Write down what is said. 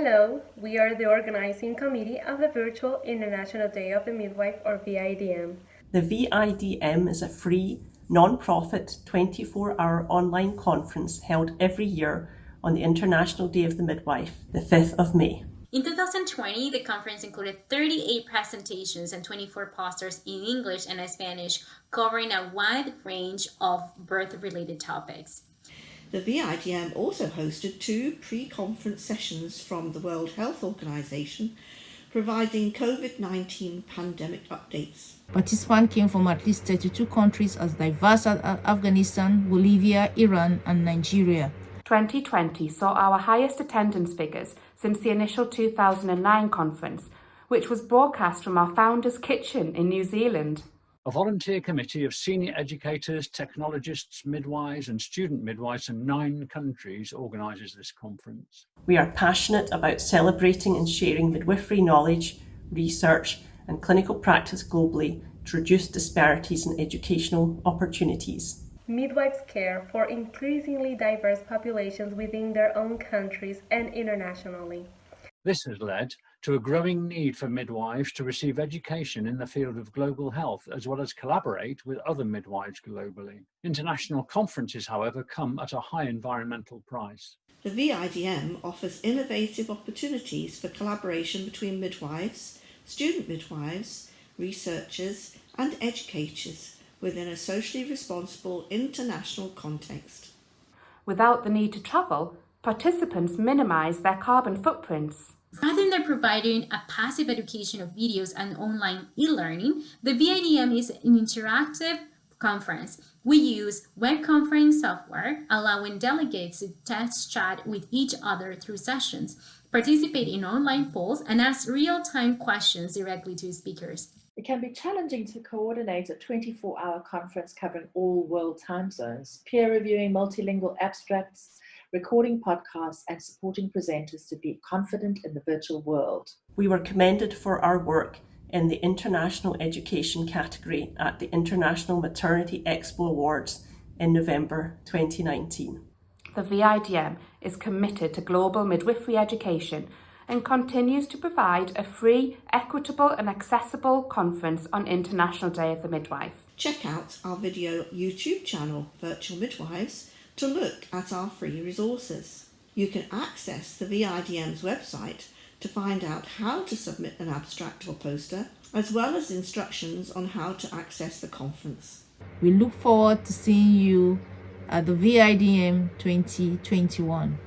Hello, we are the organizing committee of the virtual International Day of the Midwife or VIDM. The VIDM is a free, non-profit, 24-hour online conference held every year on the International Day of the Midwife, the 5th of May. In 2020, the conference included 38 presentations and 24 posters in English and Spanish, covering a wide range of birth-related topics. The VIDM also hosted two pre-conference sessions from the World Health Organization, providing COVID-19 pandemic updates. Participants came from at least 32 countries as diverse as Afghanistan, Bolivia, Iran, and Nigeria. 2020 saw our highest attendance figures since the initial 2009 conference, which was broadcast from our founder's kitchen in New Zealand. A volunteer committee of senior educators, technologists, midwives and student midwives from nine countries organises this conference. We are passionate about celebrating and sharing midwifery knowledge, research and clinical practice globally to reduce disparities in educational opportunities. Midwives care for increasingly diverse populations within their own countries and internationally. This has led to a growing need for midwives to receive education in the field of global health, as well as collaborate with other midwives globally. International conferences, however, come at a high environmental price. The VIDM offers innovative opportunities for collaboration between midwives, student midwives, researchers and educators within a socially responsible international context. Without the need to travel, participants minimise their carbon footprints. Rather than providing a passive education of videos and online e-learning, the VIDM is an interactive conference. We use web conference software, allowing delegates to test chat with each other through sessions, participate in online polls, and ask real-time questions directly to speakers. It can be challenging to coordinate a 24-hour conference covering all world time zones, peer reviewing multilingual abstracts, recording podcasts and supporting presenters to be confident in the virtual world. We were commended for our work in the International Education category at the International Maternity Expo Awards in November 2019. The VIDM is committed to global midwifery education and continues to provide a free, equitable and accessible conference on International Day of the Midwife. Check out our video YouTube channel, Virtual Midwives, to look at our free resources. You can access the VIDM's website to find out how to submit an abstract or poster, as well as instructions on how to access the conference. We look forward to seeing you at the VIDM 2021.